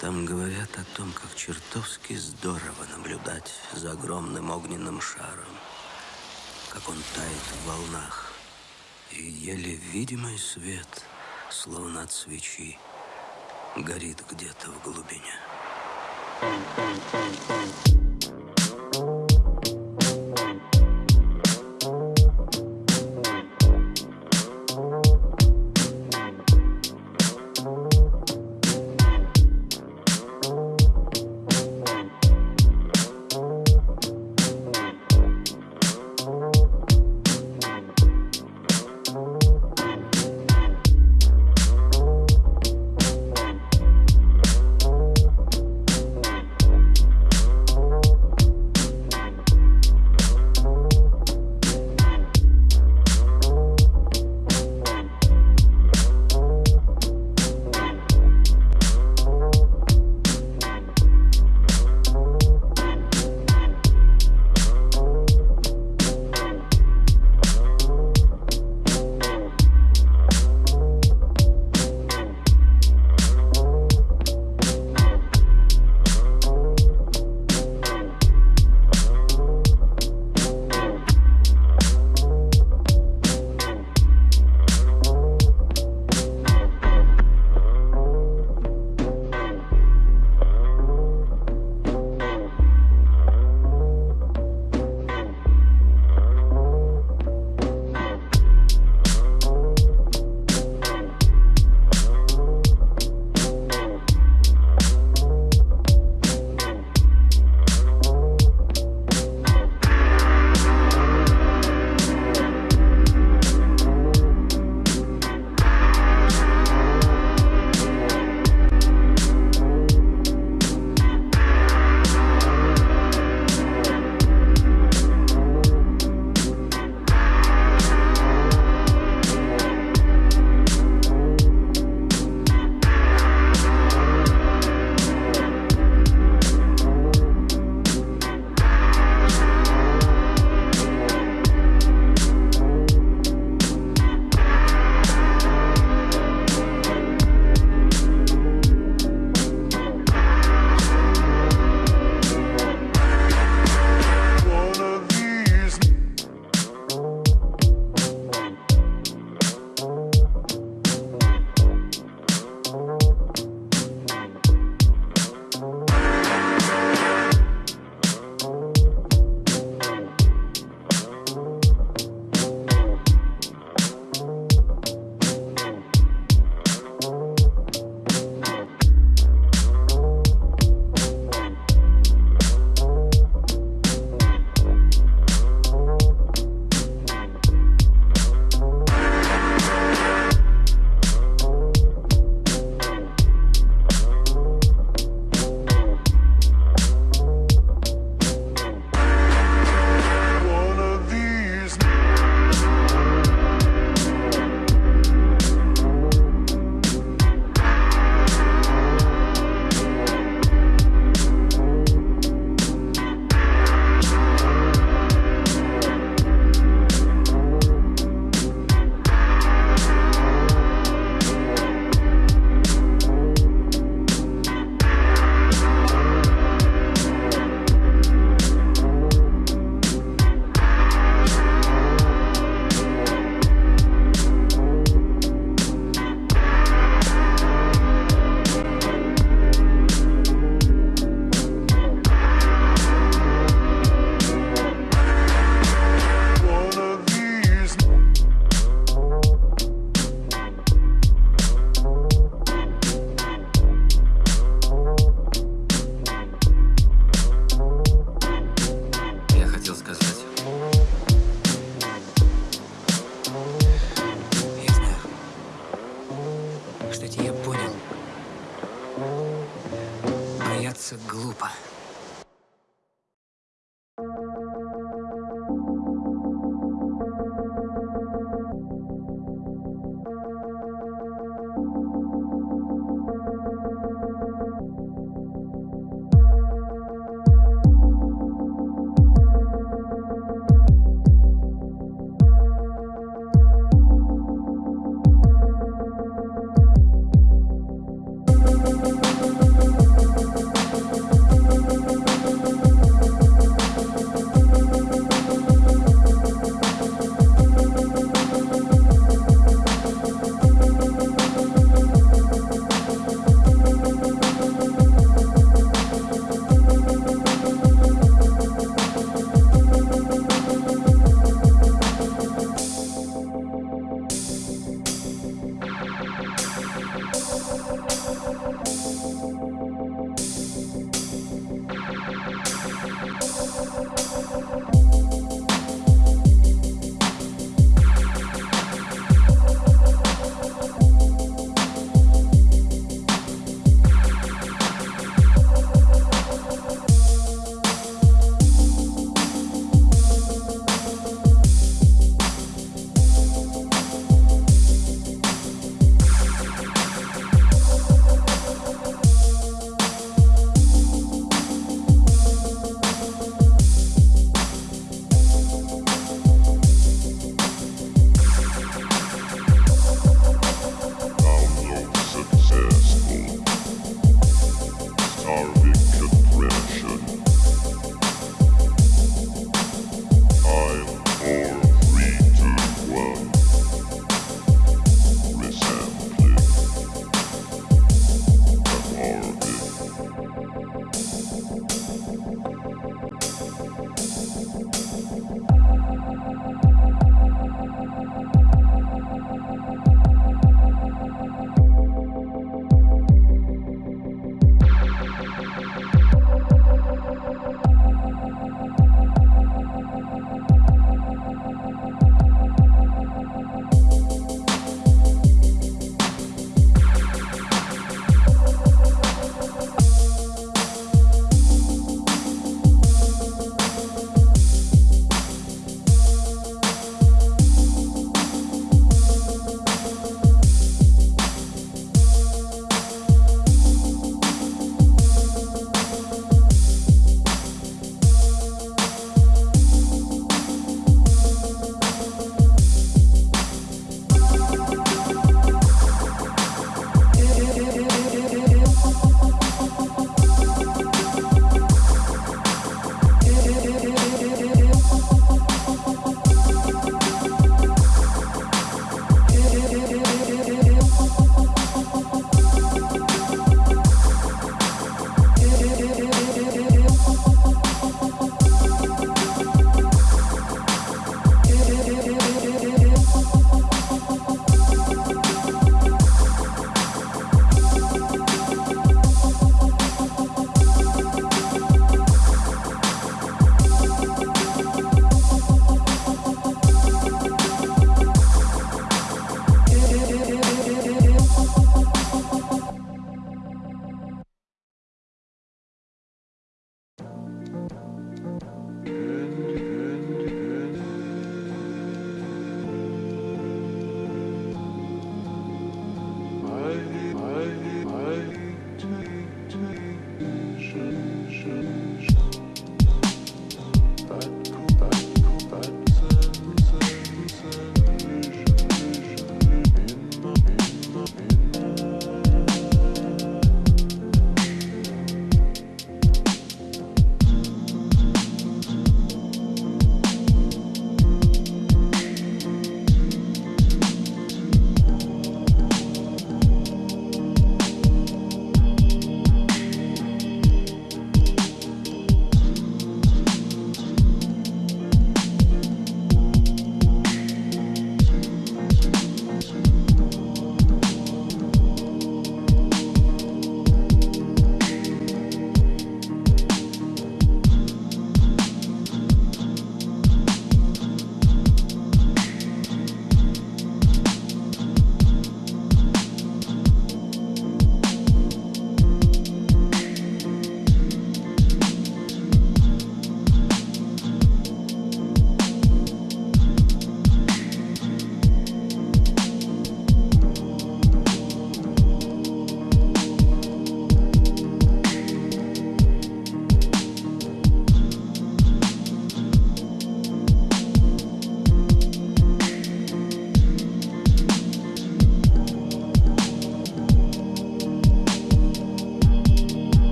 Там говорят о том, как чертовски здорово наблюдать за огромным огненным шаром, как он тает в волнах, и еле видимый свет, словно от свечи, горит где-то в глубине. глупо.